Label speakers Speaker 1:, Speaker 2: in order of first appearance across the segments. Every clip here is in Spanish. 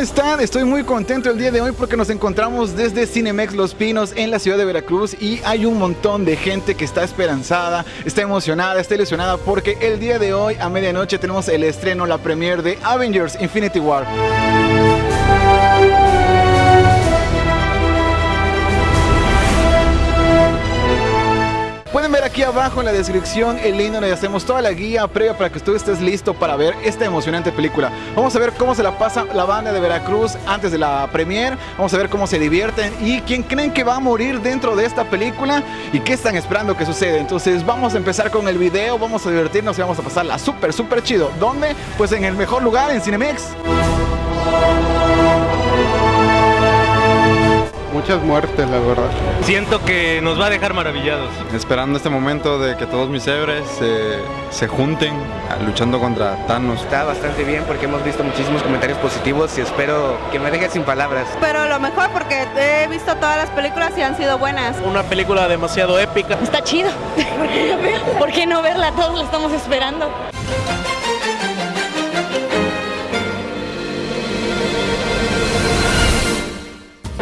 Speaker 1: están? Estoy muy contento el día de hoy porque nos encontramos desde Cinemex Los Pinos en la ciudad de Veracruz y hay un montón de gente que está esperanzada, está emocionada, está ilusionada porque el día de hoy a medianoche tenemos el estreno, la premiere de Avengers Infinity War. Aquí abajo en la descripción el link donde hacemos toda la guía previa para que tú estés listo para ver esta emocionante película. Vamos a ver cómo se la pasa la banda de Veracruz antes de la premiere. Vamos a ver cómo se divierten y quién creen que va a morir dentro de esta película y qué están esperando que suceda. Entonces vamos a empezar con el video, vamos a divertirnos y vamos a pasarla súper, súper chido. ¿Dónde? Pues en el mejor lugar, en Cinemex.
Speaker 2: Muchas muertes, la verdad.
Speaker 3: Siento que nos va a dejar maravillados.
Speaker 2: Esperando este momento de que todos mis héroes se, se junten luchando contra Thanos.
Speaker 4: Está bastante bien porque hemos visto muchísimos comentarios positivos y espero que me deje sin palabras.
Speaker 5: Pero lo mejor porque he visto todas las películas y han sido buenas.
Speaker 3: Una película demasiado épica.
Speaker 6: Está chido. ¿Por qué no verla? Todos la estamos esperando.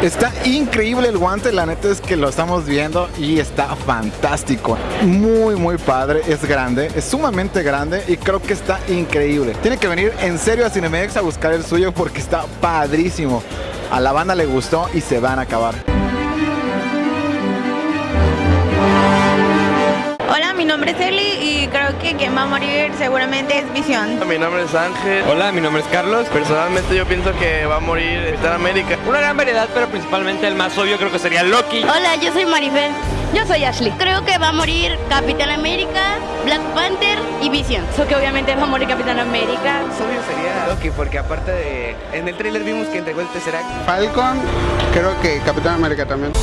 Speaker 1: Está increíble el guante, la neta es que lo estamos viendo y está fantástico. Muy, muy padre, es grande, es sumamente grande y creo que está increíble. Tiene que venir en serio a Cinemex a buscar el suyo porque está padrísimo. A la banda le gustó y se van a acabar.
Speaker 5: Nombre es Eli y creo que quien va a morir seguramente es Visión.
Speaker 7: Mi nombre es Ángel.
Speaker 3: Hola, mi nombre es Carlos.
Speaker 7: Personalmente yo pienso que va a morir Capitán América.
Speaker 3: Una gran variedad, pero principalmente el más obvio creo que sería Loki.
Speaker 6: Hola, yo soy Maribel. Yo soy Ashley. Creo que va a morir Capitán América, Black Panther y Vision. So que obviamente va a morir Capitán América.
Speaker 4: Obvio sería Loki porque aparte de... En el trailer vimos que entregó el Tesseract.
Speaker 2: Falcon, creo que Capitán América también.